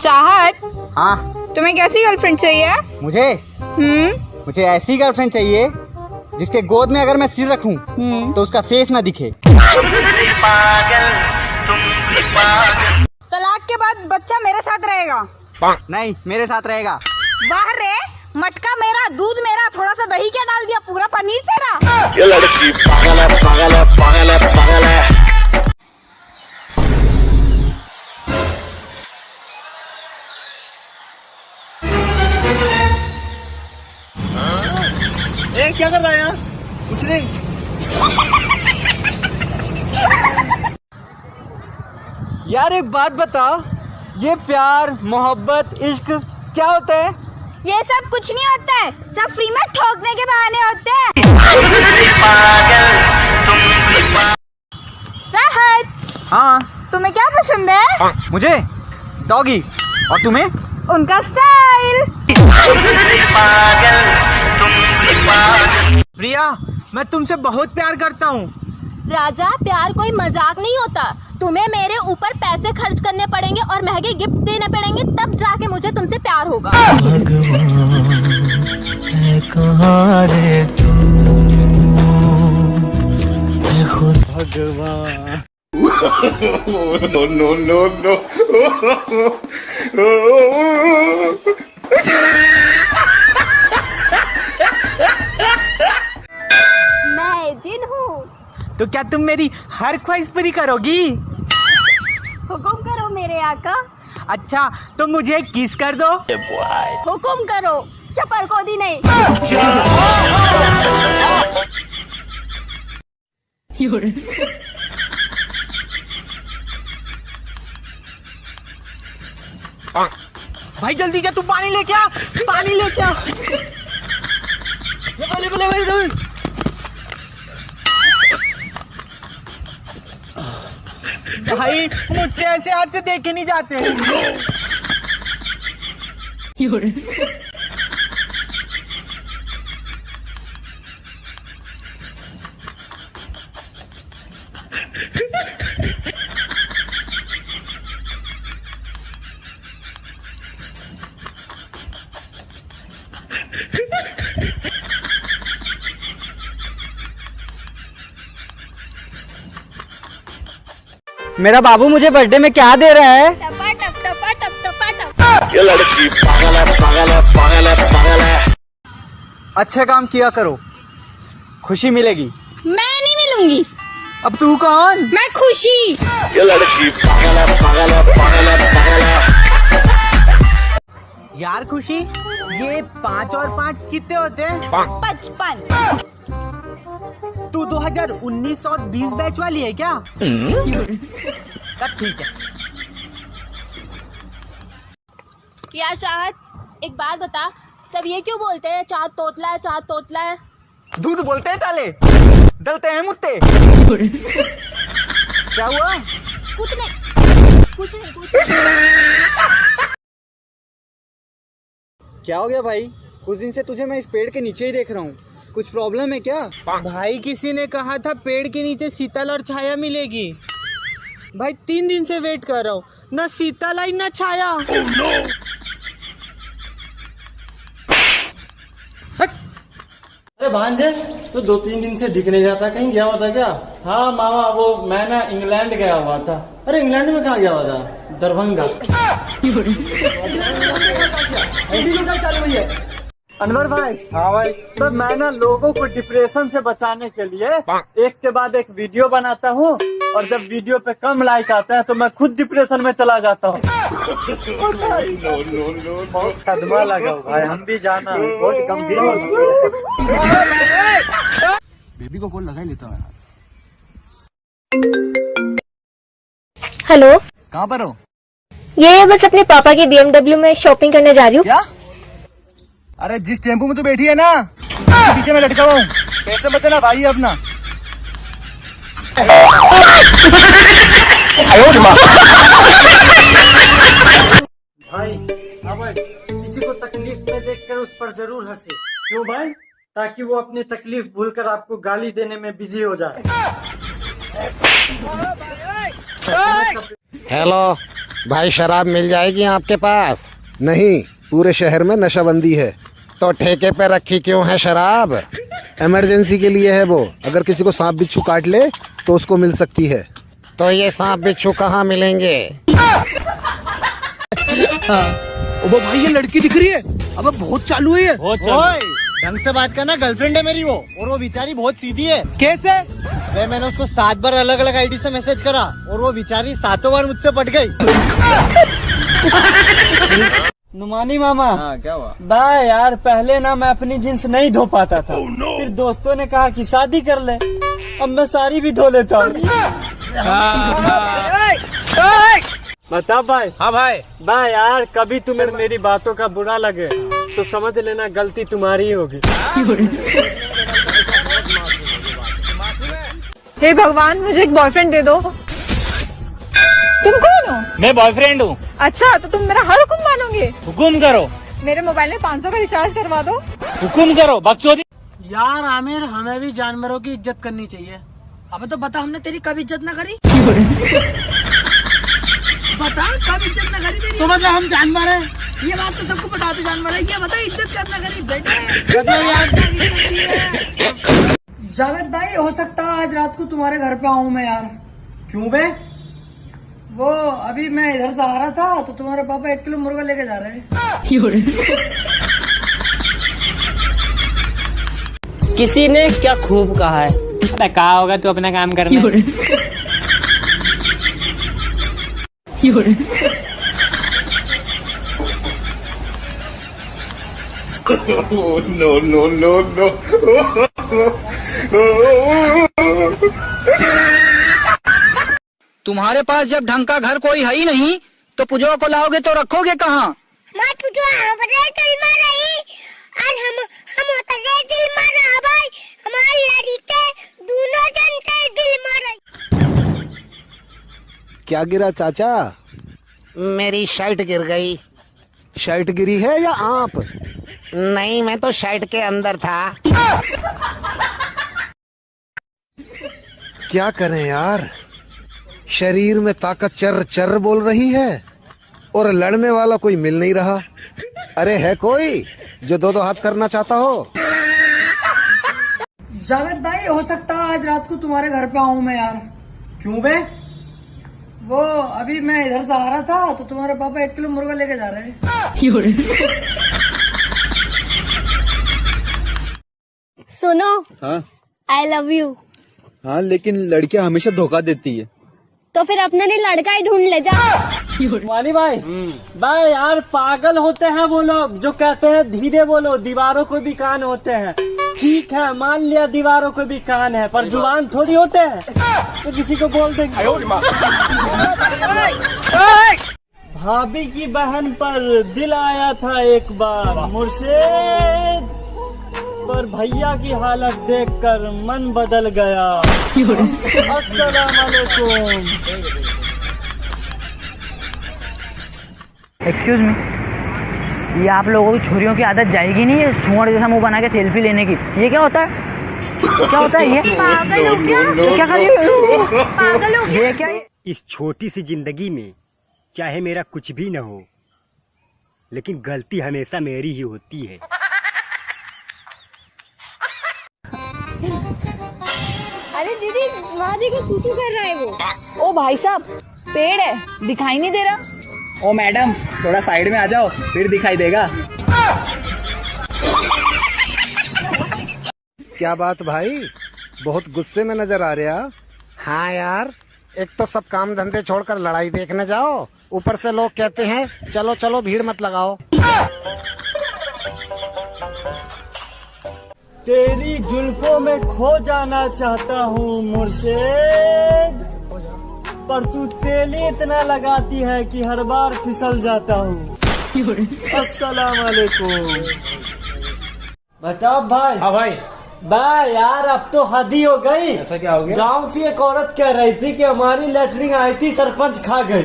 चाहत हाँ। तुम्हें कैसी गर्लफ्रेंड चाहिए? मुझे? हम्म। मुझे ऐसी गर्लफ्रेंड चाहिए जिसके गोद में अगर मैं सिर रखूँ हम्म। तो उसका फेस ना दिखे। तलाक के बाद बच्चा मेरे साथ रहेगा। नहीं मेरे साथ रहेगा। वाह रे मटका मेरा दूध मेरा थोड़ा सा दही क्या डाल दिया? पूरा पनीर तेरा। ये लड़की पागल है पागल है पागल है पागल है। क्या कर रहा है यार? कुछ नहीं। यार एक बात बता ये प्यार मोहब्बत इश्क क्या होता है? ये सब कुछ नहीं होता है। सब फ्री में ठोकने के बहाने होते हैं। हाँ। तुम्हें क्या पसंद है? मुझे। डॉगी और तुम्हें? उनका स्टाइल प्रिया मैं तुमसे बहुत प्यार करता हूँ। राजा प्यार कोई मज़ाक नहीं होता। तुम्हें मेरे ऊपर पैसे खर्च करने पड़ेंगे और महँगे गिफ्ट देने पड़ेंगे तब जाके मुझे तुमसे प्यार होगा। कहाँ रे तू? है खुद नो नो नो। नो तो क्या तुम मेरी हर ख्वाहिश पूरी करोगी? हुकुम करो मेरे आका। अच्छा तो मुझे किस कर दो? हुक्म करो चपर को दी नहीं। भाई जल्दी जा तू पानी लेके आ पानी लेके आ। बोले बोले बोले भाई मुझसे ऐसे हाथ से देखे नहीं जाते। मेरा बाबू मुझे बर्थडे में क्या दे रहा है? टपा टप टपा टप टपा टप। ये लड़की पागल है पागल है पागल है पागल है। अच्छे काम किया करो। खुशी मिलेगी। मैं नहीं मिलूँगी। अब तू कौन? मैं खुशी। ये लड़की पागल है पागल है पागल है पागल है। यार खुशी ये पाँच और पाँच कितने होते हैं? पचपन। तू 2019 और 20 बैच वाली है क्या? तब ठीक है। यार चाहत एक बात बता सब ये क्यों बोलते हैं चाहत तोतला है चाहत तोतला है? दूध बोलते हैं ताले? डलते हैं मुत्ते। क्या हुआ? कुछ नहीं कुछ नहीं कुछ नहीं। क्या हो गया भाई? कुछ दिन से तुझे मैं इस पेड़ के नीचे ही देख रहा हूँ। कुछ प्रॉब्लम है क्या? भाई किसी ने कहा था पेड़ के नीचे शीतल और छाया मिलेगी। भाई तीन दिन से वेट कर रहा हूँ। न शीतल आई न छाया। Oh, no. अरे भांजे तो दो तीन दिन से दिख नहीं जाता कहीं गया हुआ था क्या? हाँ मामा वो मैं ना इंग्लैंड गया हुआ था। अरे इंग्लैंड में कहाँ गया हुआ था? दरभंगा। चालू हुई है। अनवर भाई हाँ भाई। तो मैं ना लोगों को डिप्रेशन से बचाने के लिए एक के बाद एक वीडियो बनाता हूँ और जब वीडियो पे कम लाइक आता है तो मैं खुद डिप्रेशन में चला जाता हूँ। बहुत सदमा लगा भाई हम भी जाना बहुत गंभीर है। बेबी को कॉल लगा ही लेता हूँ। हेलो। कहाँ पर हो? ये बस अपने पापा की बीएमडब्ल्यू में शॉपिंग करने जा रही हूँ। क्या? अरे जिस टेंपो में तू बैठी है ना उसके पीछे मैं लटका हुआ हूँ। पैसे बचाना भाई अपना। भाई हाँ भाई किसी को तकलीफ़ में देखकर उस पर ज़रूर हंसे। क्यों भाई? ताकि वो अपनी तकलीफ़ भूलकर आपको गाली देने में बिज़ी हो जाए। हेलो भाई शराब मिल जाएगी आपके पास? नहीं। पूरे शहर में नशाबंदी है। तो ठेके पे रखी क्यों है शराब? इमरजेंसी के लिए है वो। अगर किसी को सांप बिच्छू काट ले तो उसको मिल सकती है। तो ये सांप बिच्छू कहाँ मिलेंगे? वो भाई ये लड़की दिख रही है। अब बहुत चालू है ये। ओए। ढंग से बात करना गर्लफ्रेंड है मेरी वो। और वो बेचारी बहुत सीधी है। कैसे? मैं मैंने उसको सात बार अलग अलग आईडी से मैसेज करा और वो बेचारी सातों बार मुझसे पट गई। नुमानी मामा। हाँ क्या हुआ? बाय यार पहले ना मैं अपनी जींस नहीं धो पाता था। Oh, no. फिर दोस्तों ने कहा कि शादी कर ले। अब मैं सारी भी धो लेता हूँ। बता भाई। हाँ भाई। बाय यार कभी तुम्हें मेरी बातों का बुरा लगे तो समझ लेना गलती तुम्हारी होगी। हे भगवान मुझे एक बॉयफ्रेंड दे दो। तुम कौन हो? मैं बॉयफ्रेंड हूँ। अच्छा तो तुम मेरा हर हुक्म मानोगे हुकुम करो। मेरे मोबाइल में 500 का रिचार्ज करवा दो। हुकुम करो बकचोदी। यार आमिर हमें भी जानवरों की इज़्ज़त करनी चाहिए। अबे तो बता हमने तेरी कब इज़्ज़त ना करी? बता कब इज़्ज़त ना करी तेरी? तो मतलब हम जानवर हैं। ये बात तो सबको पता तो जानवर है। ये बता इज़्ज़त करना करी बेटे? जावेद भाई हो सकता है आज रात को तुम्हारे घर पे आऊँ मैं यार। क्यों बे? वो अभी मैं इधर से आ रहा था तो तुम्हारे पापा एक किलो मुर्गा लेके जा रहे हैं। किसी ने क्या खूब कहा है? अबे कहा होगा तू अपना काम करना। no, no, no, no. तुम्हारे पास जब ढंग का घर कोई है ही नहीं तो पुजवा को लाओगे तो रखोगे कहाँ? क्या गिरा चाचा? मेरी शर्ट गिर गई। शर्ट गिरी है या आप? नहीं मैं तो शर्ट के अंदर था। क्या करें यार? शरीर में ताकत चर चर बोल रही है और लड़ने वाला कोई मिल नहीं रहा। अरे है कोई जो दो दो हाथ करना चाहता हो? जावेद भाई हो सकता है आज रात को तुम्हारे घर पे आऊँ मैं यार। क्यों बे? वो अभी मैं इधर से आ रहा था तो तुम्हारे पापा एक किलो मुर्गा लेके जा रहे हैं। सुनो हाँ। आई लव यू हाँ लेकिन लड़कियाँ हमेशा धोखा देती है। तो फिर अपने लिए लड़का ही ढूंढ ले जा। वानी भाई भाई यार पागल होते हैं वो लोग जो कहते हैं धीरे बोलो दीवारों को भी कान होते हैं। ठीक है मान लिया दीवारों को भी कान है पर ज़ुबान थोड़ी होते हैं। तो किसी को बोल देंगे। भाभी की बहन पर दिल आया था एक बार मुर्शिद। पर भैया की हालत देखकर मन बदल गया। अस्सलाम वालेकुम एक्सक्यूज मी ये आप लोगों की छोरियों की आदत जाएगी नहीं है सुअर जैसा मुँह बना के सेल्फी लेने की। ये क्या होता है? क्या होता है ये? पागल हो क्या? क्या कर रही पागल हो ये क्या है? इस छोटी सी ज़िंदगी में चाहे मेरा कुछ भी न हो लेकिन गलती हमेशा मेरी ही होती है। अरे दीदी वहाँ देखो सुसु कर रहा है वो। ओ भाई साहब पेड़ है दिखाई नहीं दे रहा। ओ मैडम थोड़ा साइड में आ जाओ फिर दिखाई देगा। क्या बात भाई बहुत गुस्से में नज़र आ रहा हाँ यार एक तो सब काम धंधे छोड़कर लड़ाई देखने जाओ। ऊपर से लोग कहते हैं चलो चलो भीड़ मत लगाओ। तेरी जुल्फों में खो जाना चाहता हूँ मुर्शिद पर तू तेली इतना लगाती है कि हर बार फिसल जाता हूँ अस्सलाम वालेकुम बताओ भाई हाँ भाई भाई यार अब तो हदी हो गई ऐसा क्या हो गया गाँव की एक औरत कह रही थी कि हमारी लेटरिन आई थी सरपंच खा गई